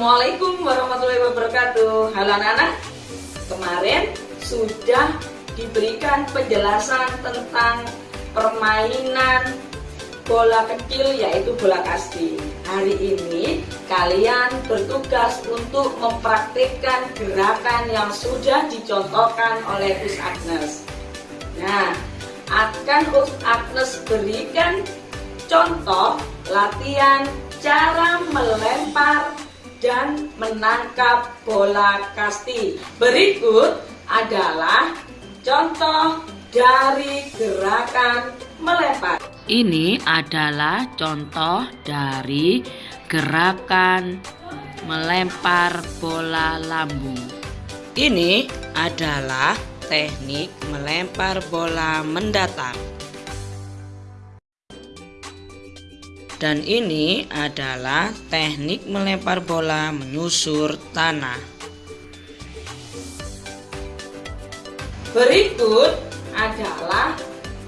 Assalamualaikum warahmatullahi wabarakatuh. Halo anak-anak Kemarin sudah diberikan penjelasan tentang permainan bola kecil yaitu bola kasti Hari ini kalian bertugas untuk mempraktikkan gerakan yang sudah dicontohkan oleh Us Agnes. Nah, akan Us Agnes berikan contoh latihan cara melempar dan menangkap bola kasti. Berikut adalah contoh dari gerakan melempar. Ini adalah contoh dari gerakan melempar bola lambung. Ini adalah teknik melempar bola mendatar. Dan ini adalah teknik melempar bola menyusur tanah. Berikut adalah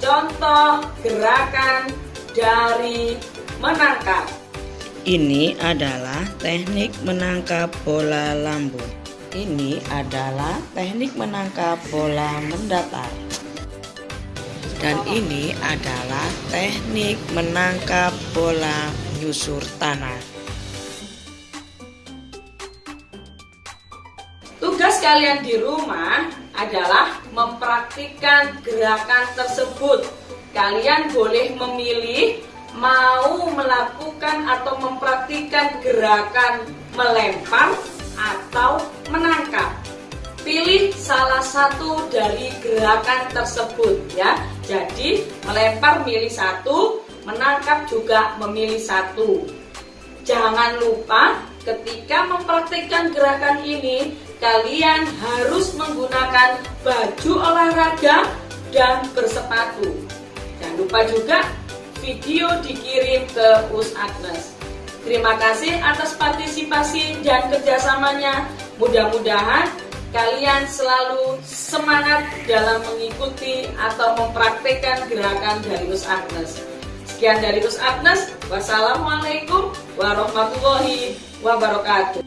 contoh gerakan dari menangkap. Ini adalah teknik menangkap bola lambung. Ini adalah teknik menangkap bola mendatar dan ini adalah teknik menangkap bola nyusur tanah. Tugas kalian di rumah adalah mempraktikkan gerakan tersebut. Kalian boleh memilih mau melakukan atau mempraktikkan gerakan melempar atau salah satu dari gerakan tersebut ya. Jadi melempar milih satu, menangkap juga memilih satu. Jangan lupa ketika mempraktikkan gerakan ini kalian harus menggunakan baju olahraga dan bersepatu. Jangan lupa juga video dikirim ke Us Agnes. Terima kasih atas partisipasi dan kerjasamanya. Mudah-mudahan kalian selalu semangat dalam mengikuti atau mempraktekkan gerakan dari Us Agnes. Sekian dari Us Agnes. Wassalamualaikum warahmatullahi wabarakatuh.